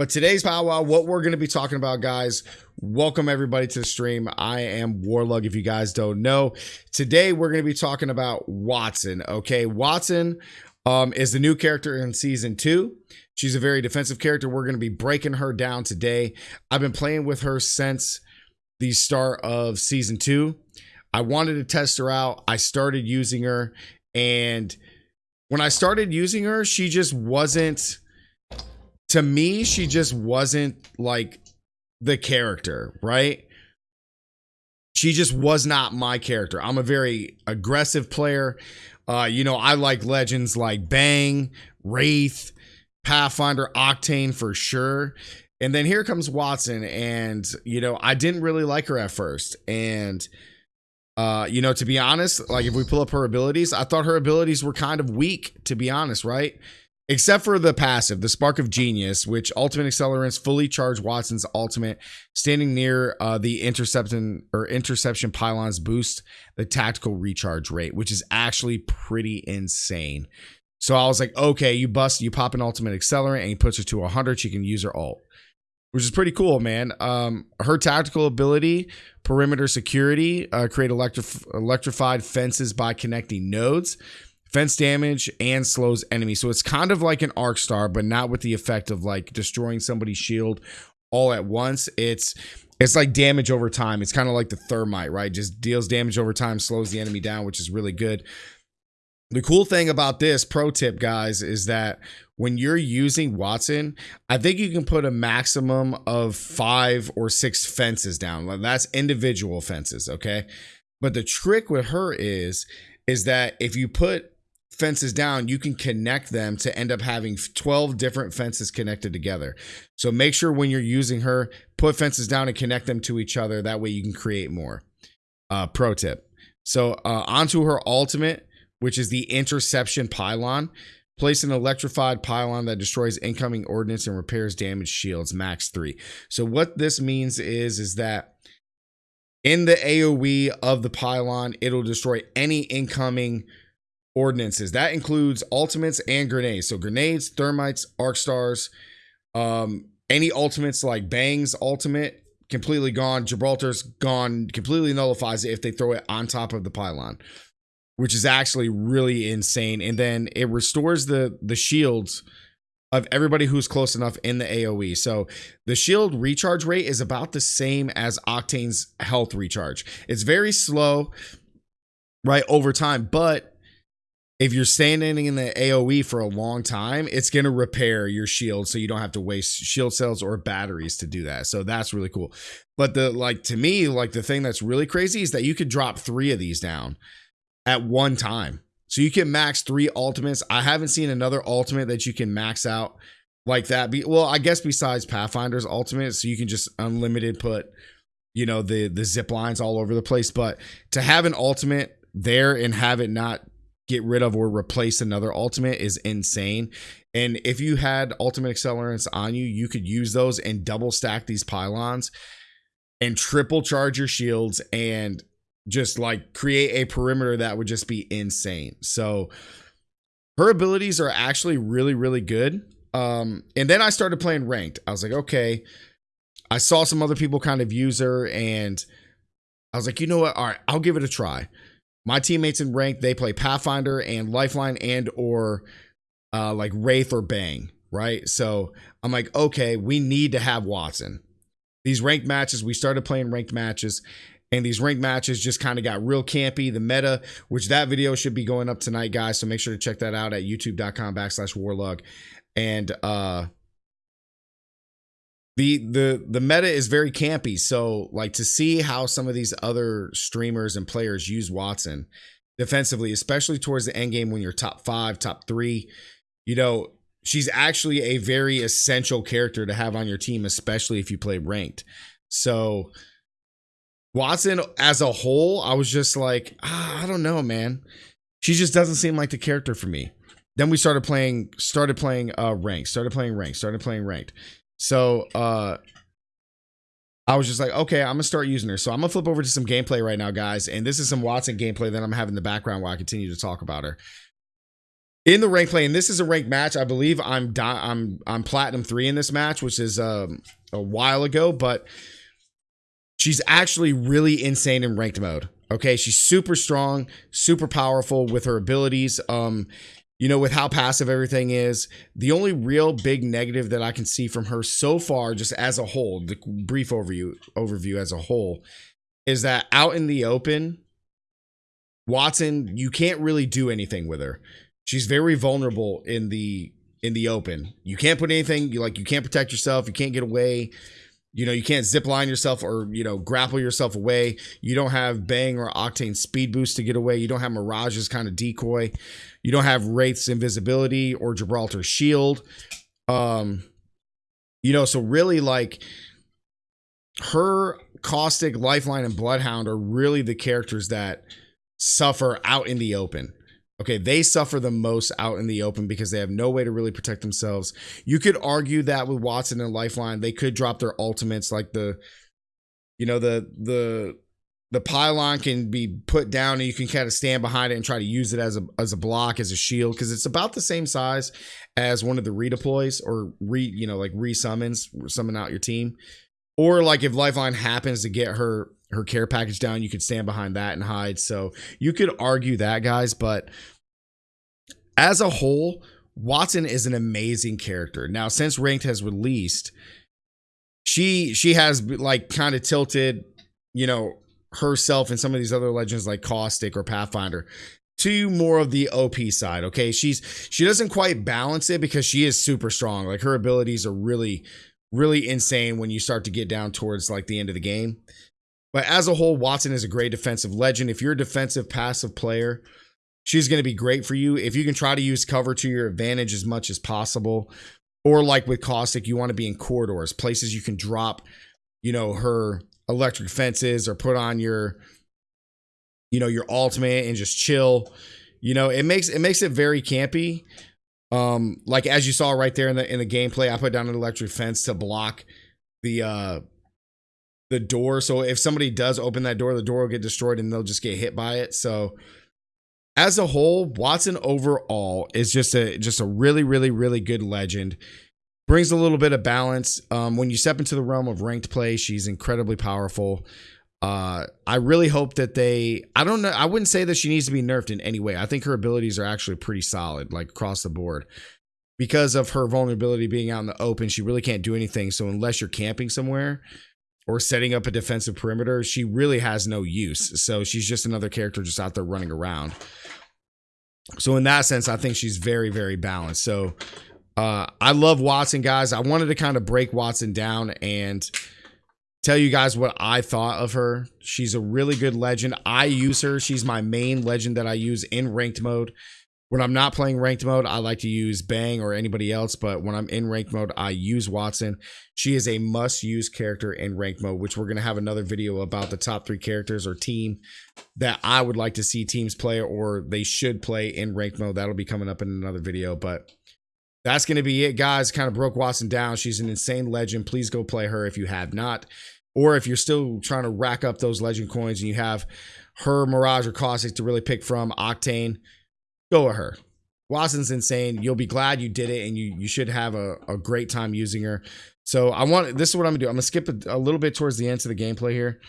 But today's powwow, what we're going to be talking about, guys, welcome everybody to the stream. I am Warlug, if you guys don't know. Today, we're going to be talking about Wattson, Okay, Wattson um, is the new character in season two. She's a very defensive character. We're going to be breaking her down today. I've been playing with her since the start of season two. I wanted to test her out. I started using her, and when I started using her, she just wasn't to me, she just wasn't like the character, right? She just was not my character. I'm a very aggressive player. Uh, you know, I like legends like Bang, Wraith, Pathfinder, Octane for sure. And then here comes Wattson, and you know, I didn't really like her at first. And uh, you know, to be honest, like if we pull up her abilities, I thought her abilities were kind of weak, to be honest, right? Except for the passive, the Spark of Genius, which ultimate accelerants fully charge Wattson's ultimate, standing near uh, the interception or interception pylons boost the tactical recharge rate, which is actually pretty insane. So I was like, okay, you bust, you pop an ultimate accelerant and he puts her to 100. She can use her ult, which is pretty cool, man. Um, her tactical ability, perimeter security, uh, create electrif- electrified fences by connecting nodes fence damage and slows enemies. So it's kind of like an arc star, but not with the effect of like destroying somebody's shield all at once. It's it's like damage over time. It's kind of like the thermite, right? Just deals damage over time, slows the enemy down, which is really good. The cool thing about this pro tip, guys, is that when you're using Wattson, I think you can put a maximum of five or six fences down. That's individual fences, okay? But the trick with her is, is that if you put fences down, you can connect them to end up having 12 different fences connected together. So make sure when you're using her, put fences down and connect them to each other. That way you can create more. Uh, pro tip. So uh, onto her ultimate, which is the interception pylon. Place an electrified pylon that destroys incoming ordnance and repairs damaged shields, max three. So what this means is, is that in the AoE of the pylon, it'll destroy any incoming ordinances. That includes ultimates and grenades. So grenades, thermites, arc stars, um, any ultimates like Bang's ultimate, completely gone. Gibraltar's gone, completely nullifies it if they throw it on top of the pylon, which is actually really insane. And then it restores the the shields of everybody who's close enough in the AoE. So the shield recharge rate is about the same as Octane's health recharge. It's very slow, right, over time, but if you're standing in the AoE for a long time, it's going to repair your shield so you don't have to waste shield cells or batteries to do that. So that's really cool. But the like to me, like the thing that's really crazy is that you could drop 3 of these down at one time. So you can max 3 ultimates. I haven't seen another ultimate that you can max out like that. Be well, I guess besides Pathfinder's ultimate, so you can just unlimited put you know the the zip lines all over the place, but to have an ultimate there and have it not get rid of or replace another ultimate is insane. And if you had ultimate accelerants on you, you could use those and double stack these pylons and triple charge your shields and just like create a perimeter that would just be insane. So her abilities are actually really, really good. Um, and then I started playing ranked. I was like, okay, I saw some other people kind of use her and I was like, you know what? All right, I'll give it a try my teammates in rank they play pathfinder and lifeline and or uh like wraith or bang right? So i'm like okay we need to have Wattson. these ranked matches we started playing ranked matches and these ranked matches just kind of got real campy. The meta which that video should be going up tonight guys so make sure to check that out at youtube.com backslash warlug. And uh the the the meta is very campy. So like to see how some of these other streamers and players use Wattson defensively especially towards the end game when you're top five top three you know she's actually a very essential character to have on your team especially if you play ranked. So Wattson as a whole i was just like ah, i don't know man. She just doesn't seem like the character for me. Then we started playing started playing uh ranked started playing ranked started playing ranked so uh I was just like, okay, I'm gonna start using her. So I'm gonna flip over to some gameplay right now, guys. And this is some Wattson gameplay that I'm having in the background while I continue to talk about her. in the rank play, and this is a ranked match. I believe I'm I'm I'm platinum three in this match, which is um, a while ago, but she's actually really insane in ranked mode. Okay, she's super strong, super powerful with her abilities. Um, you know, with how passive everything is. The only real big negative that I can see from her so far, just as a whole, the brief overview overview as a whole, is that out in the open, Wattson, you can't really do anything with her. She's very vulnerable in the in the open. You can't put anything you like. You can't protect yourself. You can't get away. You know, you can't zip line yourself or, you know, grapple yourself away. You don't have Bang or Octane speed boost to get away. You don't have Mirage's kind of decoy. You don't have Wraith's invisibility or Gibraltar's shield. Um, you know, so really like her Caustic, Lifeline, and Bloodhound are really the characters that suffer out in the open. Okay, they suffer the most out in the open because they have no way to really protect themselves. You could argue that with Wattson and Lifeline, they could drop their ultimates like the you know the the the pylon can be put down and you can kind of stand behind it and try to use it as a as a block as a shield because it's about the same size as one of the redeploys or re you know like resummons summon out your team or like if lifeline happens to get her her care package down, you could stand behind that and hide. So you could argue that, guys. But as a whole, Wattson is an amazing character. Now, since Ranked has released, she she has like kind of tilted, you know, herself and some of these other legends like Caustic or Pathfinder to more of the OP side. Okay, she's she doesn't quite balance it because she is super strong. Like her abilities are really really insane when you start to get down towards like the end of the game. But as a whole, Wattson is a great defensive legend. If you're a defensive passive player, she's going to be great for you. If you can try to use cover to your advantage as much as possible, or like with Caustic, you want to be in corridors, places you can drop, you know, her electric fences or put on your, you know, your ultimate and just chill. You know, it makes it makes it very campy. Um, like as you saw right there in the in the gameplay, I put down an electric fence to block the uh the door. So if somebody does open that door, the door will get destroyed and they'll just get hit by it. So as a whole, Wattson overall is just a just a really, really, really good legend. Brings a little bit of balance. Um, when you step into the realm of ranked play, she's incredibly powerful. Uh, I really hope that they. I don't know. I wouldn't say that she needs to be nerfed in any way. I think her abilities are actually pretty solid, like across the board. Because of her vulnerability being out in the open, she really can't do anything. So unless you're camping somewhere, or setting up a defensive perimeter, she really has no use. So she's just another character just out there running around. So in that sense, I think she's very, very balanced. So uh, I love Wattson, guys. I wanted to kind of break Wattson down and tell you guys what I thought of her. She's a really good legend. I use her. She's my main legend that I use in ranked mode. When I'm not playing ranked mode, I like to use Bang or anybody else, but when I'm in ranked mode, I use Wattson. She is a must use character in ranked mode, which we're going to have another video about the top three characters or team that I would like to see teams play or they should play in ranked mode. That'll be coming up in another video, but that's going to be it, guys. Kind of broke Wattson down. She's an insane legend. Please go play her if you have not. Or if you're still trying to rack up those legend coins and you have her, Mirage, or Caustic to really pick from, Octane go with her. Wattson's insane. You'll be glad you did it, and you you should have a, a great time using her. So I want this is what I'm gonna do. I'm gonna skip a, a little bit towards the end of the gameplay here.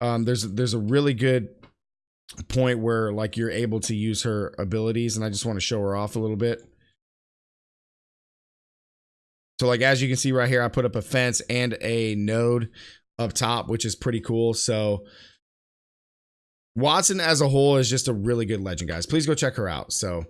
Um, there's there's a really good point where like you're able to use her abilities, and I just want to show her off a little bit. So like as you can see right here, I put up a fence and a node up top, which is pretty cool. So Wattson as a whole is just a really good legend, guys. Please go check her out. So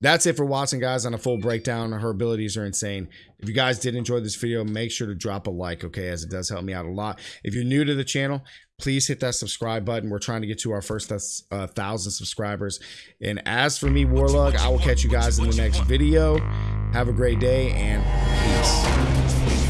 that's it for Wattson, guys, on a full breakdown. Her abilities are insane. If you guys did enjoy this video, make sure to drop a like, okay, as it does help me out a lot. If you're new to the channel, please hit that subscribe button. We're trying to get to our first uh, thousand subscribers. And as for me, Warlug, I will catch you guys in the next video. Have a great day and peace.